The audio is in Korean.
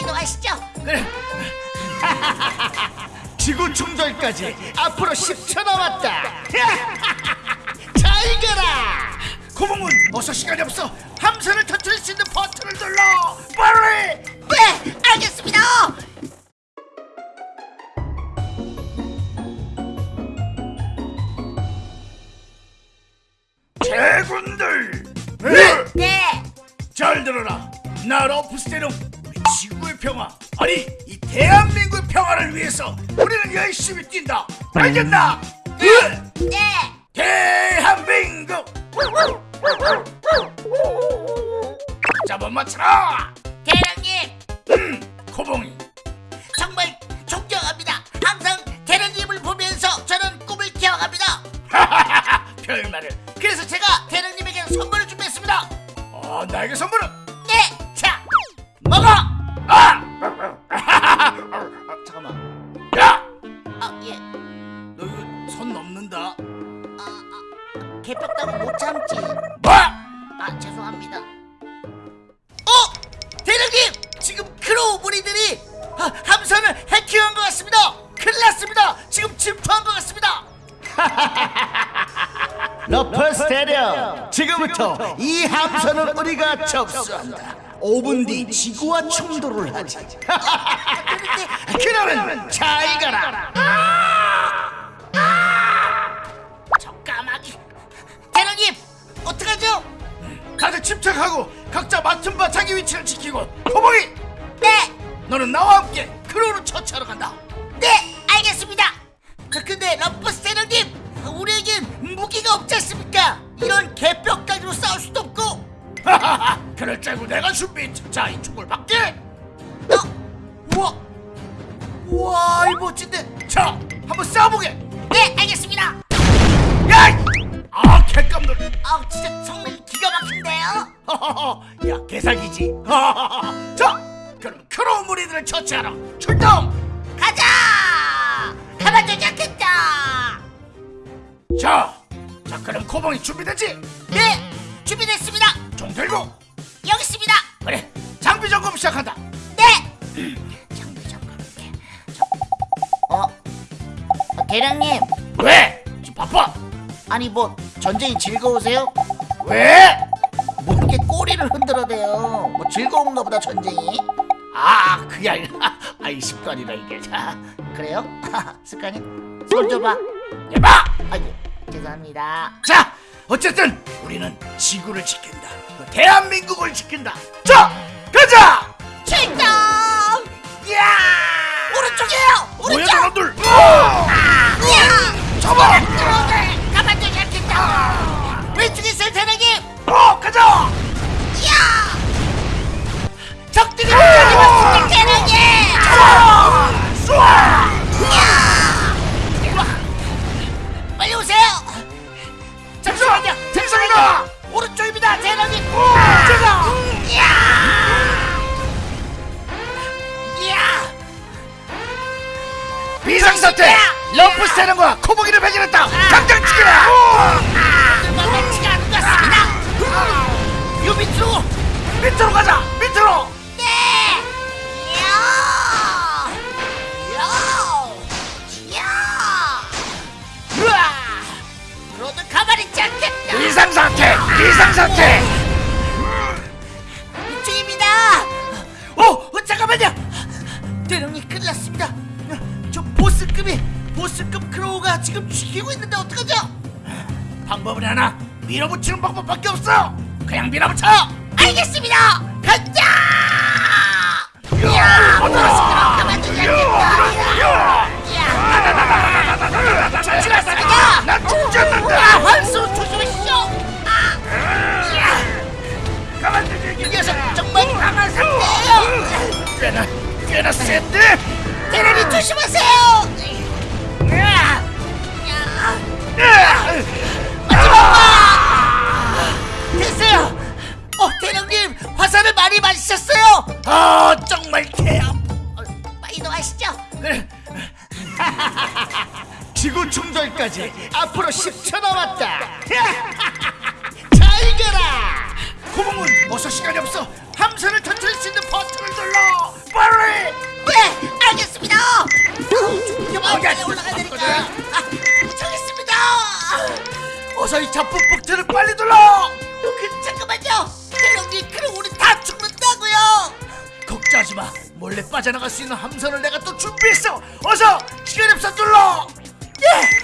이동하시죠. 그래. 지구 충돌까지 앞으로 10초 남았다. 잘 가라. 고봉은 어서 시간이 없어. 함선을 터뜨릴 수 있는 버튼을 눌러. 빨리. 네, 알겠습니다. 제군들. 네. 잘 들어라. 나 러프스테는 우리 지구의 평화, 아니 이 대한민국의 평화를 위해서 우리는 열심히 뛴다. 알겠나? 네. 네. 대한민국. 잡아 맞춰라. 대령님, 음, 코봉이. 정말 존경합니다. 항상 대령님을 보면서 저는 꿈을 키워갑니다. 별말을. 그래서 제가 대령님에게 선물을 준비했습니다. 어, 나에게 선물은? 네. 자, 먹어. 개뼈다구 못 참지. 뭐? 아, 죄송합니다. 어, 대령님, 지금 크로우 무리들이 아, 함선을 해킹한 것 같습니다. 큰일 났습니다. 지금 침투한 것 같습니다. 러퍼스 대령 지금부터 이 함선을 우리가 접수한다 5분 뒤 지구와 충돌을 하지 그러면 잘 가라 각자 맡은 바 자기 위치를 지키고 코봉이 네, 너는 나와 함께 크로우를 처치하러 간다 네, 알겠습니다. 그, 근데 대령님, 우리에겐 무기가 없지 않습니까? 이런 개뼈다귀로 싸울 수도 없고. 하하하 그럴 줄 알고 내가 준비했지 자 이 총을 받게 어? 우와, 우와, 이 멋진데. 자 한번 싸워보게 네, 알겠습니다. 야! 아 개깜놀 아, 진짜 성능 기가 막힌데요. 야 개사기지 자 그럼 크로우 무리들을 처치하러 출동 가자! 가만두지 않겠다! 자, 자 그럼 코봉이 준비됐지? 네! 준비됐습니다! 총 들고 여기 있습니다! 그래 장비 점검 시작한다 네! 장비 잠깐 이렇게. 어? 어, 대령님, 왜? 지금 바빠 아니 뭐 전쟁이 즐거우세요? 왜? 뭐 이렇게 꼬리를 흔들어대요? 뭐 즐거운가 보다 전쟁이? 아 그게 아니라 아이 습관이다 이게 자 그래요? 습관이? 손 줘봐. 해봐 아이고, 죄송합니다. 자 어쨌든 우리는 지구를 지킨다 그 대한민국을 지킨다 자 가자 출동! 야 오른쪽이에요! 사태 러프 세는과 코봉이를 발견했다. 당장 죽여라! 같습니다! 요 밑으로! 밑으로 가자! 밑으로 어떡하죠? 방법은 하나 밀어붙이는 방법밖에 없어 그냥 밀어붙여 알겠습니다! 가자! 가만두지 아! 아! 이 녀석 정말 강한 상태예요! 꽤나 꽤나 센데 대련이 조심하세요! 지구 충돌까지 앞으로 10초 남았다. 잘 이겨라! 고봉은 어서 시간이 없어 함선을 터뜨릴 수 있는 버튼을 눌러. 빨리 네 알겠습니다. 어, 여기 올라가야 되니까. 아, 도착했습니다. 어서 이 자뿌뿌트를 빨리 눌러! 어, 그, 잠깐만요. 대령님 그럼 우리 다 죽는다고요? 걱정하지마. 몰래 빠져나갈 수 있는 함선을 내가 또 준비했어. 어서 시간 없어 눌러! Yeah!